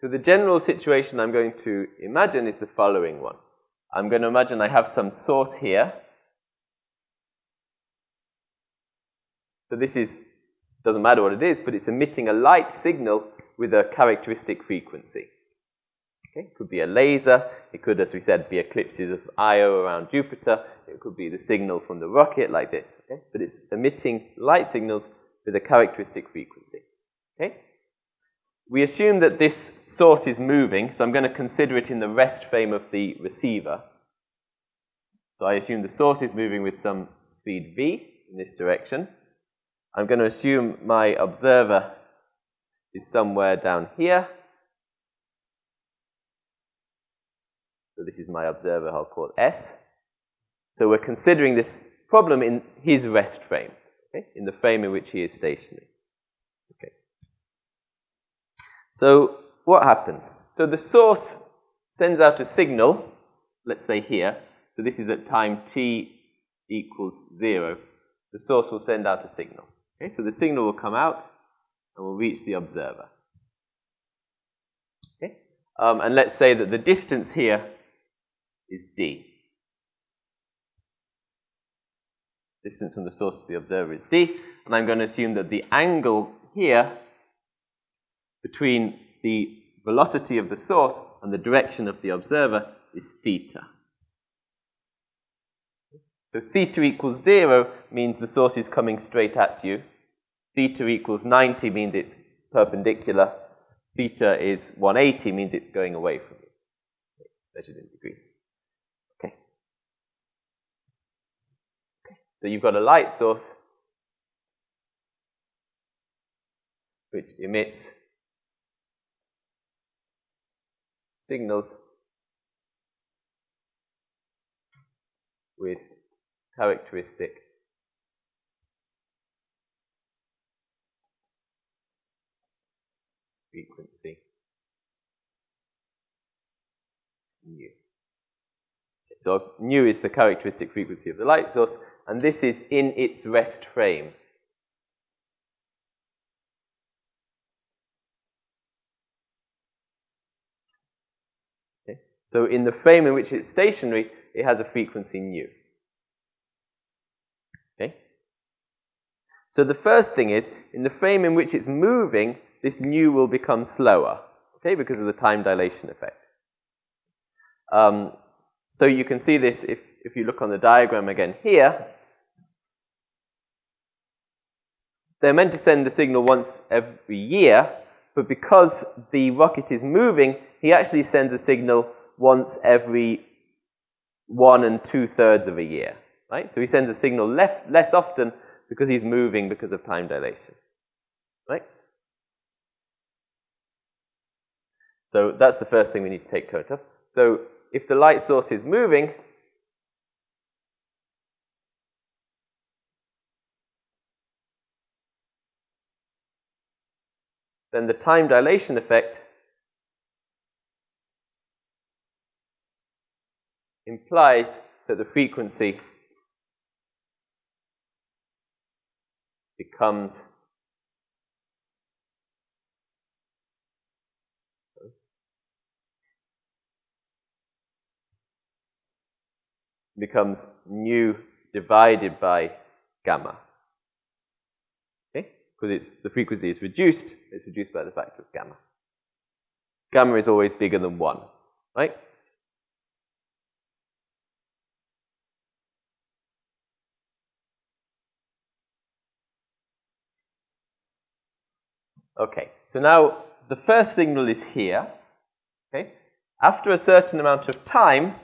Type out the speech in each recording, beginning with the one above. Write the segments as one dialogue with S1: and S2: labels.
S1: So the general situation I'm going to imagine is the following one. I'm going to imagine I have some source here. So this is, doesn't matter what it is, but it's emitting a light signal with a characteristic frequency. Okay? It could be a laser. It could, as we said, be eclipses of Io around Jupiter. It could be the signal from the rocket like this. Okay? But it's emitting light signals with a characteristic frequency. Okay? We assume that this source is moving, so I'm going to consider it in the rest frame of the receiver. So I assume the source is moving with some speed v in this direction. I'm going to assume my observer is somewhere down here. So this is my observer, I'll call S. So we're considering this problem in his rest frame, okay? in the frame in which he is stationary. So what happens? So the source sends out a signal, let's say here. So this is at time t equals 0. The source will send out a signal. Okay, so the signal will come out and will reach the observer. Okay? Um, and let's say that the distance here is d. Distance from the source to the observer is d. And I'm going to assume that the angle here between the velocity of the source and the direction of the observer is theta. So theta equals 0 means the source is coming straight at you. Theta equals 90 means it's perpendicular. Theta is 180 means it's going away from you. Measured in degrees. Okay. okay. So you've got a light source which emits signals with characteristic frequency nu. So nu is the characteristic frequency of the light source, and this is in its rest frame. So in the frame in which it's stationary, it has a frequency nu. Okay? So the first thing is, in the frame in which it's moving, this nu will become slower, okay, because of the time dilation effect. Um, so you can see this if, if you look on the diagram again here. They're meant to send the signal once every year, but because the rocket is moving, he actually sends a signal once every one and two thirds of a year, right? So he sends a signal less, less often because he's moving because of time dilation, right? So that's the first thing we need to take note of. So if the light source is moving, then the time dilation effect implies that the frequency becomes becomes nu divided by gamma. Okay? Because it's, the frequency is reduced, it's reduced by the factor of gamma. Gamma is always bigger than 1, right? Okay, so now the first signal is here. Okay, after a certain amount of time,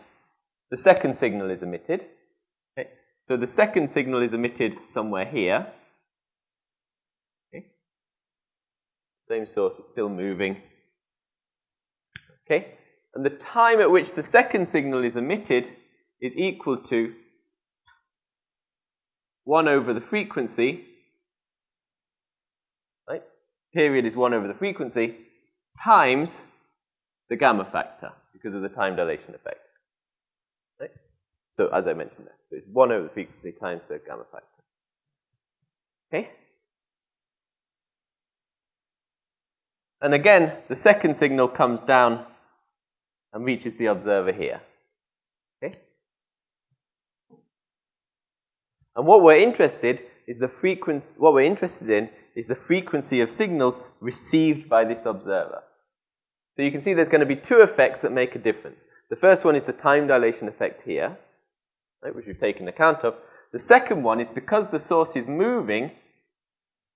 S1: the second signal is emitted. Okay, so the second signal is emitted somewhere here. Okay, same source, it's still moving. Okay, and the time at which the second signal is emitted is equal to 1 over the frequency period is 1 over the frequency times the gamma factor because of the time dilation effect. Right? So as I mentioned there, so it's 1 over the frequency times the gamma factor. Okay? And again, the second signal comes down and reaches the observer here. Okay? And what we're interested is the frequency, what we're interested in is the frequency of signals received by this observer. So you can see there's going to be two effects that make a difference. The first one is the time dilation effect here, right, which we've taken account of. The second one is because the source is moving,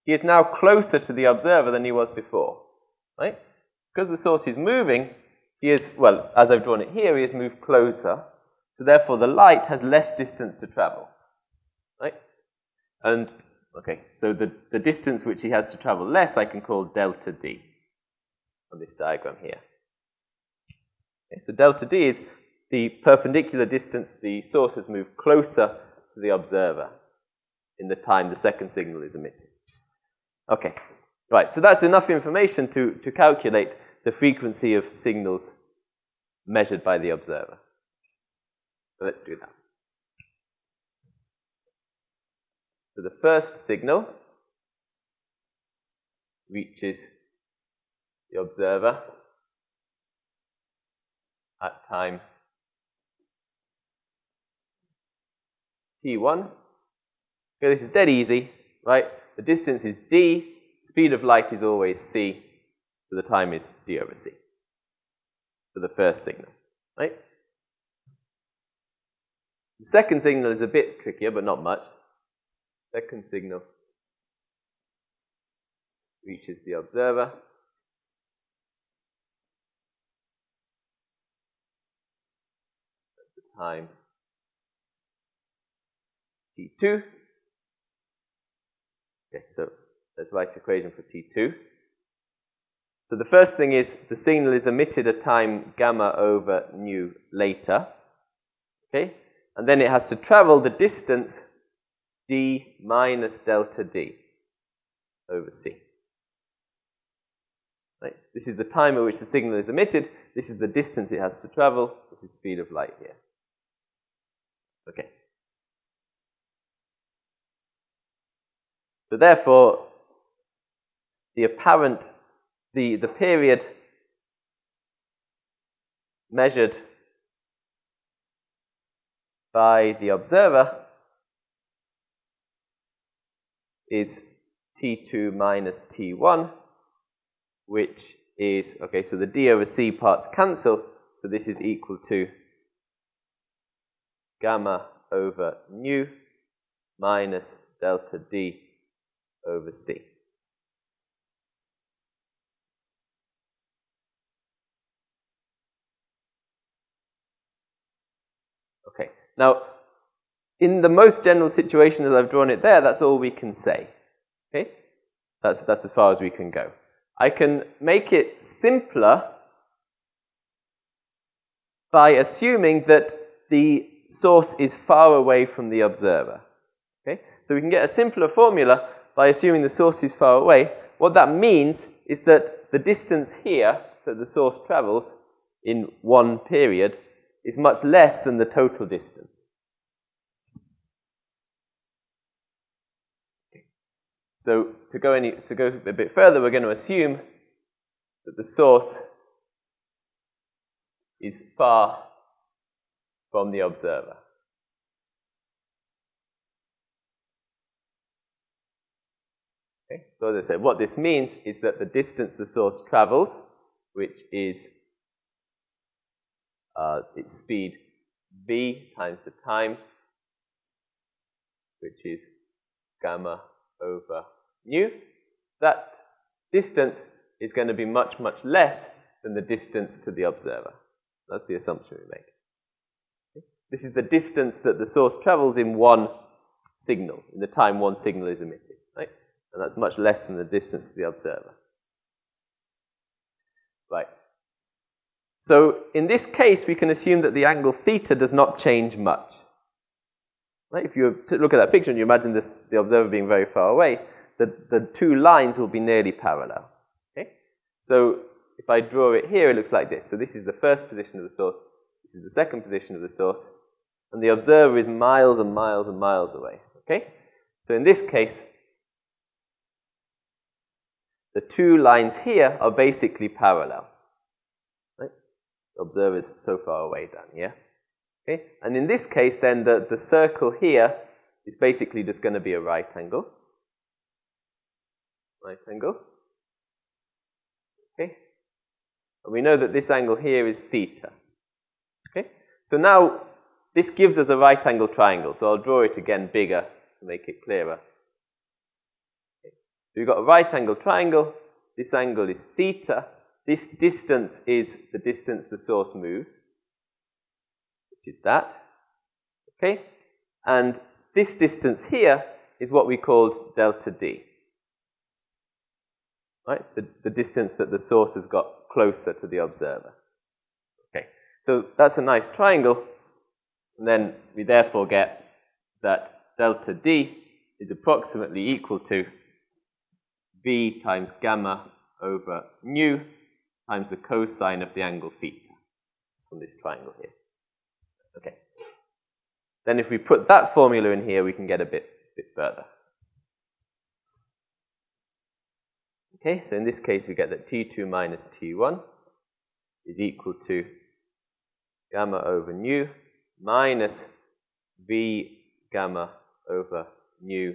S1: he is now closer to the observer than he was before. Right? Because the source is moving, he is, well, as I've drawn it here, he has moved closer. So therefore the light has less distance to travel. Right? And, okay, so the, the distance which he has to travel less I can call delta d on this diagram here. Okay, so delta d is the perpendicular distance the source has moved closer to the observer in the time the second signal is emitted. Okay, right, so that's enough information to, to calculate the frequency of signals measured by the observer. So let's do that. So the first signal reaches the observer at time t1. Okay, this is dead easy, right? The distance is d, speed of light is always c, so the time is d over c for the first signal, right? The second signal is a bit trickier, but not much. Second signal reaches the observer. At the time t2. Okay, so let's equation for t2. So the first thing is the signal is emitted at time gamma over nu later. Okay? And then it has to travel the distance d minus delta d over c. Right? This is the time at which the signal is emitted. This is the distance it has to travel, which is speed of light here. Okay. So therefore, the apparent, the, the period measured by the observer is T2 minus T1, which is, okay, so the D over C parts cancel, so this is equal to gamma over nu minus delta D over C. Okay, now in the most general situation as I've drawn it there, that's all we can say. Okay? That's, that's as far as we can go. I can make it simpler by assuming that the source is far away from the observer. Okay? So we can get a simpler formula by assuming the source is far away. What that means is that the distance here that the source travels in one period is much less than the total distance. So to go, any, to go a bit further, we're going to assume that the source is far from the observer. Okay? So as I said, what this means is that the distance the source travels, which is uh, its speed v times the time, which is gamma over nu, that distance is going to be much, much less than the distance to the observer. That's the assumption we make. This is the distance that the source travels in one signal, in the time one signal is emitted, right? And that's much less than the distance to the observer. Right. So in this case, we can assume that the angle theta does not change much. Right? If you look at that picture and you imagine this, the observer being very far away, the, the two lines will be nearly parallel. Okay? So if I draw it here, it looks like this. So this is the first position of the source. This is the second position of the source. And the observer is miles and miles and miles away. Okay? So in this case, the two lines here are basically parallel. Right? The observer is so far away down here. Okay? And in this case, then, the, the circle here is basically just going to be a right angle. Right angle. Okay? And we know that this angle here is theta. Okay? So now, this gives us a right angle triangle. So I'll draw it again bigger to make it clearer. Okay. So we've got a right angle triangle. This angle is theta. This distance is the distance the source moves, which is that. Okay? And this distance here is what we called delta D. Right? The, the distance that the source has got closer to the observer. Okay, so that's a nice triangle. And then we therefore get that delta D is approximately equal to V times gamma over nu times the cosine of the angle theta. It's from this triangle here. Okay. Then if we put that formula in here, we can get a bit, bit further. Okay, so in this case, we get that T2 minus T1 is equal to gamma over nu minus V gamma over nu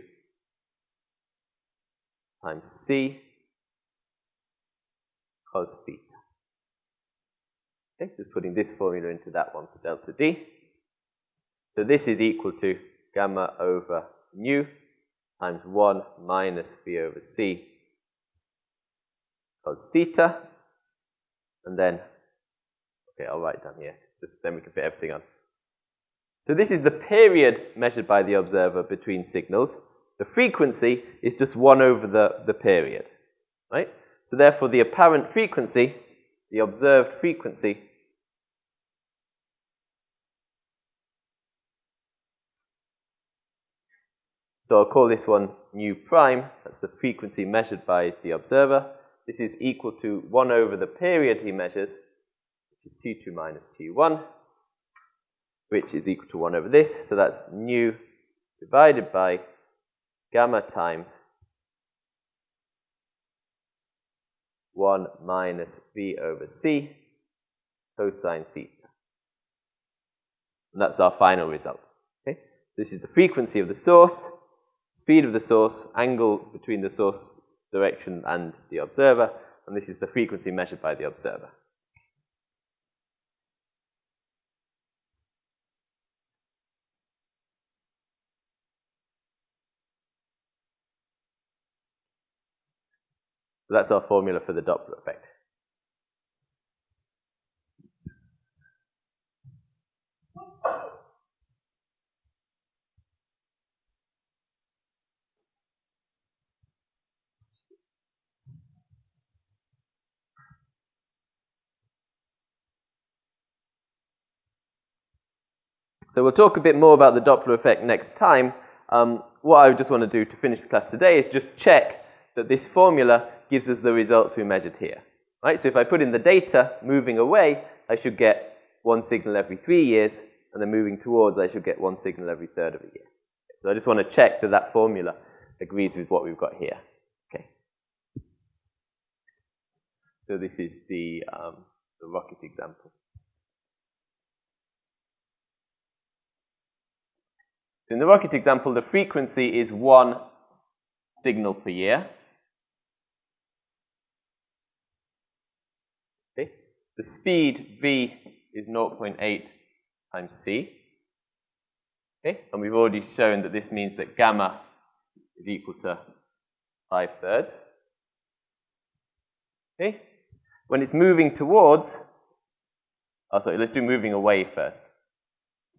S1: times C cos theta. Okay, just putting this formula into that one for delta D. So this is equal to gamma over nu times 1 minus V over C cos theta. And then, okay, I'll write down here, just then we can fit everything on. So this is the period measured by the observer between signals. The frequency is just 1 over the, the period, right? So therefore, the apparent frequency, the observed frequency, so I'll call this one nu prime, that's the frequency measured by the observer. This is equal to 1 over the period he measures, which is T2 minus T1, which is equal to 1 over this. So that's nu divided by gamma times 1 minus V over C cosine theta. And that's our final result. Okay? This is the frequency of the source, speed of the source, angle between the source direction and the observer, and this is the frequency measured by the observer. So that's our formula for the Doppler effect. So we'll talk a bit more about the Doppler effect next time. Um, what I just want to do to finish the class today is just check that this formula gives us the results we measured here. Right? So if I put in the data moving away, I should get one signal every three years, and then moving towards, I should get one signal every third of a year. So I just want to check that that formula agrees with what we've got here. Okay. So this is the, um, the rocket example. in the rocket example, the frequency is one signal per year. Okay. The speed v is 0.8 times c. Okay. And we've already shown that this means that gamma is equal to 5 thirds. Okay. When it's moving towards, oh sorry, let's do moving away first.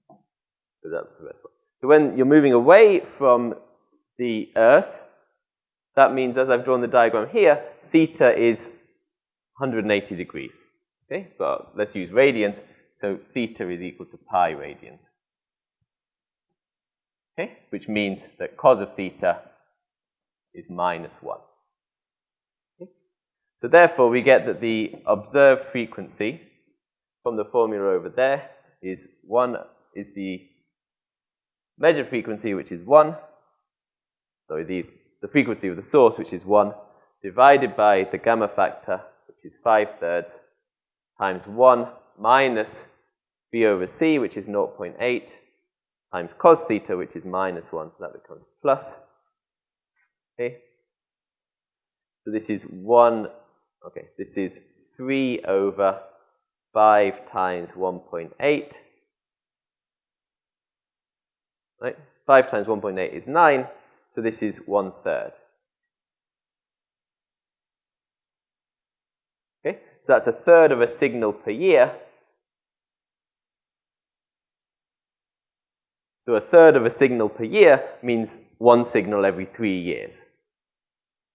S1: So that's the best one. So when you're moving away from the Earth, that means, as I've drawn the diagram here, theta is 180 degrees. Okay, but let's use radians. So theta is equal to pi radians. Okay, which means that cos of theta is minus 1. Okay? So therefore, we get that the observed frequency from the formula over there is 1 is the measured frequency, which is 1, sorry, the, the frequency of the source, which is 1, divided by the gamma factor, which is 5 thirds, times 1 minus b over c, which is 0.8, times cos theta, which is minus 1. So that becomes plus. Okay. So this is 1, okay, this is 3 over 5 times 1.8. Right? 5 times 1.8 is 9, so this is 1 third. Okay, so that's a third of a signal per year. So a third of a signal per year means one signal every three years,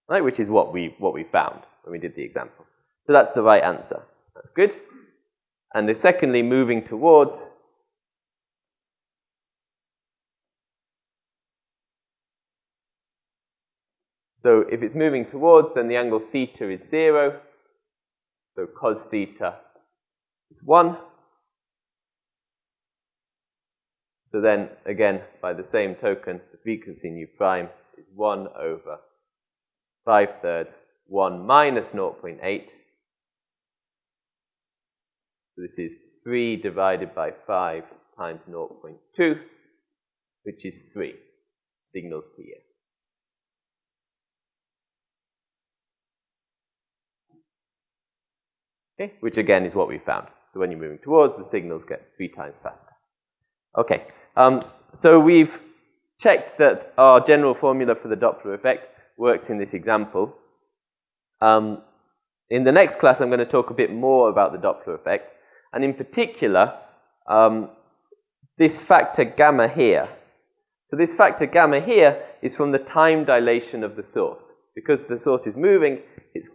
S1: right? Which is what we, what we found when we did the example. So that's the right answer. That's good. And the secondly, moving towards So if it's moving towards, then the angle theta is 0. So cos theta is 1. So then, again, by the same token, the frequency nu prime is 1 over 5 thirds 1 minus 0.8. So this is 3 divided by 5 times 0.2, which is 3 signals per year. Okay, which again is what we found. So when you're moving towards, the signals get three times faster. Okay, um, so we've checked that our general formula for the Doppler effect works in this example. Um, in the next class, I'm going to talk a bit more about the Doppler effect, and in particular, um, this factor gamma here. So this factor gamma here is from the time dilation of the source. Because the source is moving, it's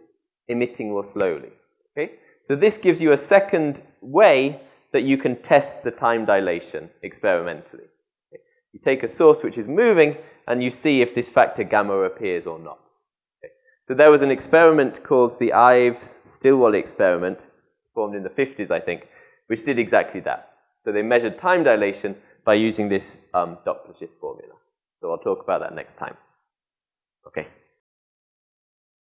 S1: emitting more slowly. Okay? So this gives you a second way that you can test the time dilation experimentally. You take a source which is moving, and you see if this factor gamma appears or not. So there was an experiment called the Ives-Stilwell experiment, performed in the 50s, I think, which did exactly that. So they measured time dilation by using this um, Doppler shift formula. So I'll talk about that next time. Okay.